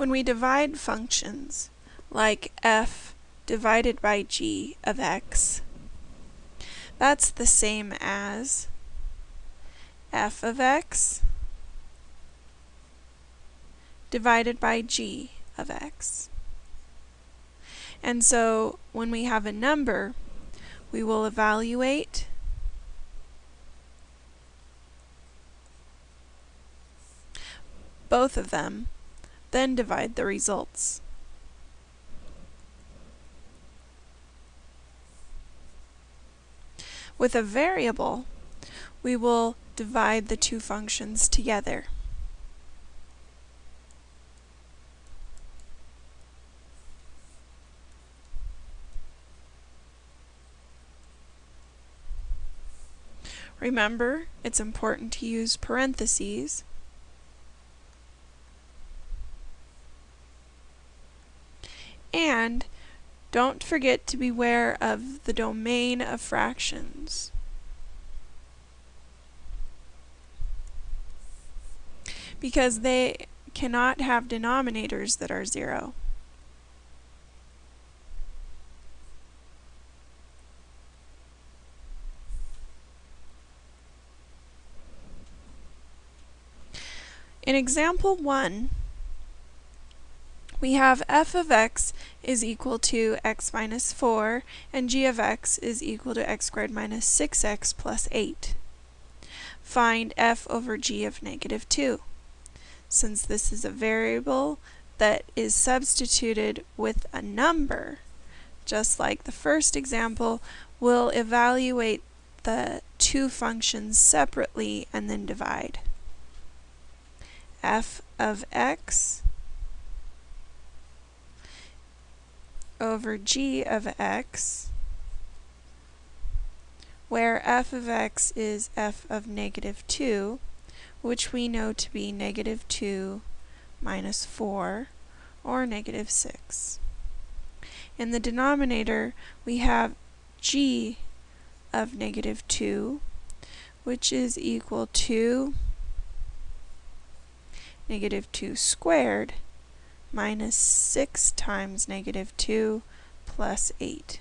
When we divide functions, like f divided by g of x, that's the same as f of x divided by g of x. And so when we have a number, we will evaluate both of them, then divide the results. With a variable, we will divide the two functions together. Remember, it's important to use parentheses and don't forget to beware of the domain of fractions. Because they cannot have denominators that are zero. In example 1, we have f of x is equal to x minus 4 and g of x is equal to x squared minus 6x plus 8. Find f over g of negative 2. Since this is a variable that is substituted with a number, just like the first example, we'll evaluate the two functions separately and then divide f of x over g of x, where f of x is f of negative 2, which we know to be negative 2 minus 4, or negative 6. In the denominator, we have g of negative 2, which is equal to negative 2 squared minus 6 times negative 2 plus 8,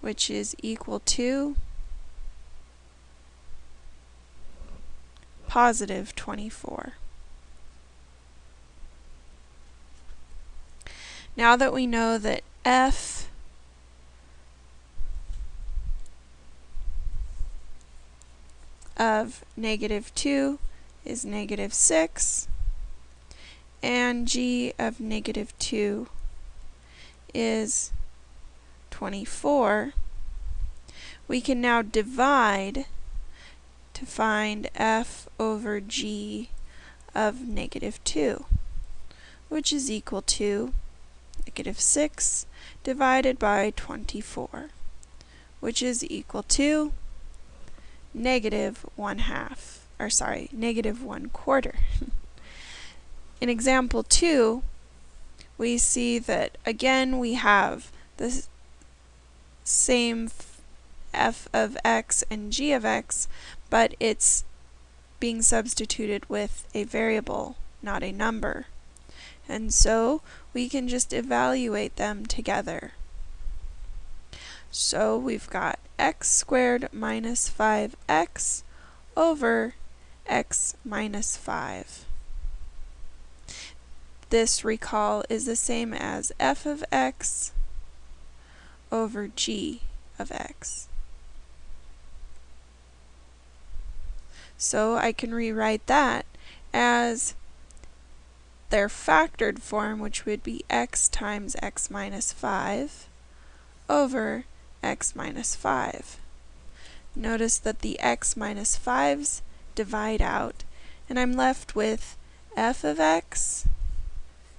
which is equal to positive 24. Now that we know that f of negative 2 is negative 6, and g of negative 2 is 24, we can now divide to find f over g of negative 2, which is equal to negative 6 divided by 24, which is equal to negative 1 half, or sorry, negative 1 quarter. In example 2, we see that again we have the same f of x and g of x, but it's being substituted with a variable, not a number. And so we can just evaluate them together. So we've got x squared minus 5x over x minus 5. This, recall, is the same as f of x over g of x. So I can rewrite that as their factored form, which would be x times x minus 5 over x minus 5. Notice that the x minus 5's divide out, and I'm left with f of x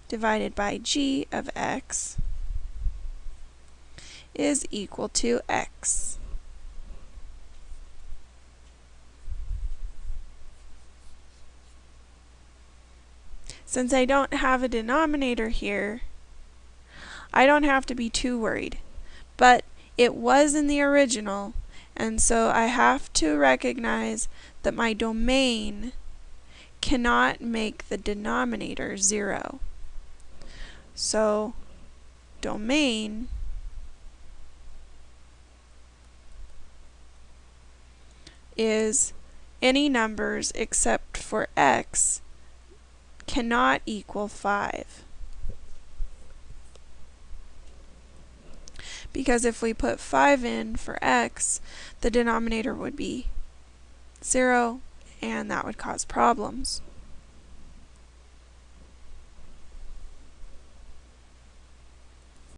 divided by g of x is equal to x. Since I don't have a denominator here, I don't have to be too worried. But it was in the original, and so I have to recognize that my domain cannot make the denominator 0. So domain is any numbers except for x cannot equal 5. Because if we put 5 in for x, the denominator would be 0, and that would cause problems.